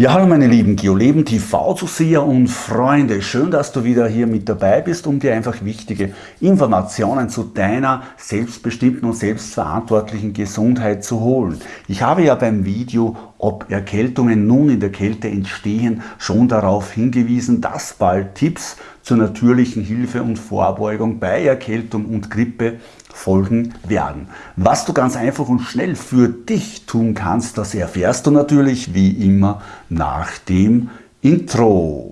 Ja, hallo meine lieben GeoLeben TV-Zuseher und Freunde. Schön, dass du wieder hier mit dabei bist, um dir einfach wichtige Informationen zu deiner selbstbestimmten und selbstverantwortlichen Gesundheit zu holen. Ich habe ja beim Video, ob Erkältungen nun in der Kälte entstehen, schon darauf hingewiesen, dass bald Tipps zur natürlichen Hilfe und Vorbeugung bei Erkältung und Grippe folgen werden. Was du ganz einfach und schnell für dich tun kannst, das erfährst du natürlich wie immer nach dem Intro.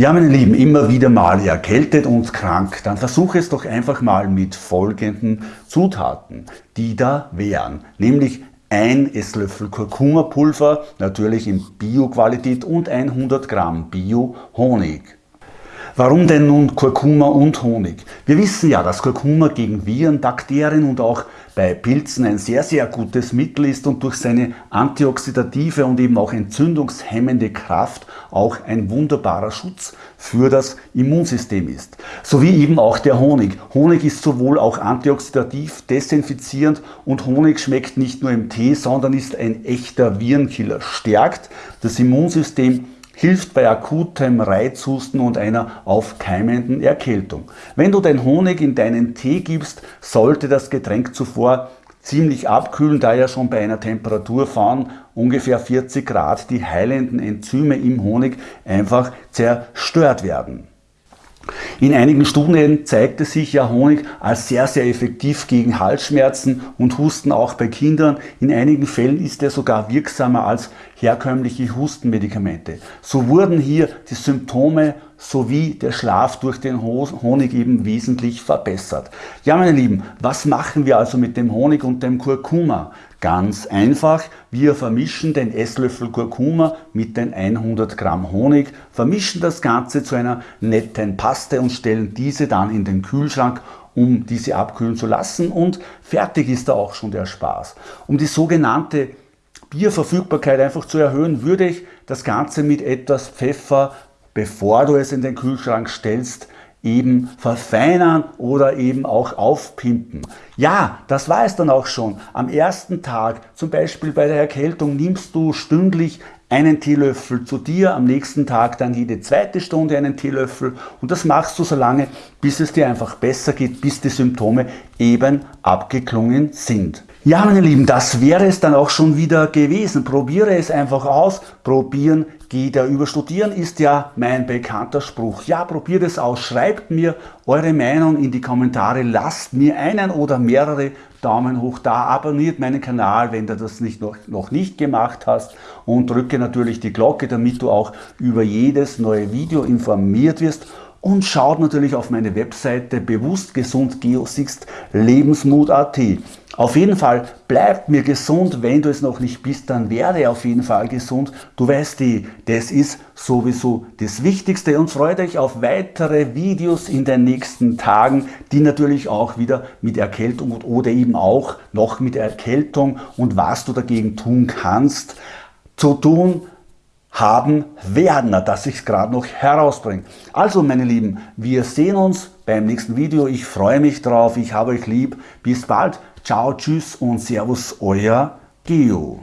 Ja, meine Lieben, immer wieder mal erkältet und krank, dann versuche es doch einfach mal mit folgenden Zutaten, die da wären, nämlich ein Esslöffel Kurkuma-Pulver, natürlich in Bio-Qualität und 100 Gramm Bio-Honig. Warum denn nun Kurkuma und Honig? Wir wissen ja, dass Kurkuma gegen Viren, Bakterien und auch bei Pilzen ein sehr, sehr gutes Mittel ist und durch seine antioxidative und eben auch entzündungshemmende Kraft auch ein wunderbarer Schutz für das Immunsystem ist. Sowie eben auch der Honig. Honig ist sowohl auch antioxidativ, desinfizierend und Honig schmeckt nicht nur im Tee, sondern ist ein echter Virenkiller, stärkt das Immunsystem hilft bei akutem Reizhusten und einer aufkeimenden Erkältung. Wenn du den Honig in deinen Tee gibst, sollte das Getränk zuvor ziemlich abkühlen, da ja schon bei einer Temperatur von ungefähr 40 Grad die heilenden Enzyme im Honig einfach zerstört werden. In einigen Studien zeigte sich ja Honig als sehr, sehr effektiv gegen Halsschmerzen und Husten auch bei Kindern. In einigen Fällen ist er sogar wirksamer als herkömmliche Hustenmedikamente. So wurden hier die Symptome sowie der Schlaf durch den Honig eben wesentlich verbessert. Ja meine Lieben, was machen wir also mit dem Honig und dem Kurkuma? Ganz einfach, wir vermischen den Esslöffel Kurkuma mit den 100 Gramm Honig, vermischen das Ganze zu einer netten Paste und stellen diese dann in den Kühlschrank um diese abkühlen zu lassen und fertig ist da auch schon der Spaß. Um die sogenannte Bierverfügbarkeit einfach zu erhöhen, würde ich das Ganze mit etwas Pfeffer, bevor du es in den Kühlschrank stellst, eben verfeinern oder eben auch aufpimpen. Ja, das war es dann auch schon. Am ersten Tag, zum Beispiel bei der Erkältung, nimmst du stündlich einen Teelöffel zu dir, am nächsten Tag dann jede zweite Stunde einen Teelöffel und das machst du so lange, bis es dir einfach besser geht, bis die Symptome eben abgeklungen sind. Ja, meine Lieben, das wäre es dann auch schon wieder gewesen. Probiere es einfach aus. Probieren geht ja über Studieren ist ja mein bekannter Spruch. Ja, probiert es aus. Schreibt mir eure Meinung in die Kommentare. Lasst mir einen oder mehrere Daumen hoch da. Abonniert meinen Kanal, wenn du das nicht noch, noch nicht gemacht hast. Und drücke natürlich die Glocke, damit du auch über jedes neue Video informiert wirst und schaut natürlich auf meine Webseite bewusstgesundgeosixt lebensmut.at. Auf jeden Fall bleibt mir gesund, wenn du es noch nicht bist, dann werde auf jeden Fall gesund. Du weißt die, das ist sowieso das Wichtigste und freut euch auf weitere Videos in den nächsten Tagen, die natürlich auch wieder mit Erkältung oder eben auch noch mit Erkältung und was du dagegen tun kannst, zu tun haben werden, dass ich es gerade noch herausbringe. Also meine Lieben, wir sehen uns beim nächsten Video. Ich freue mich drauf. Ich habe euch lieb. Bis bald. Ciao, tschüss und servus, euer Geo.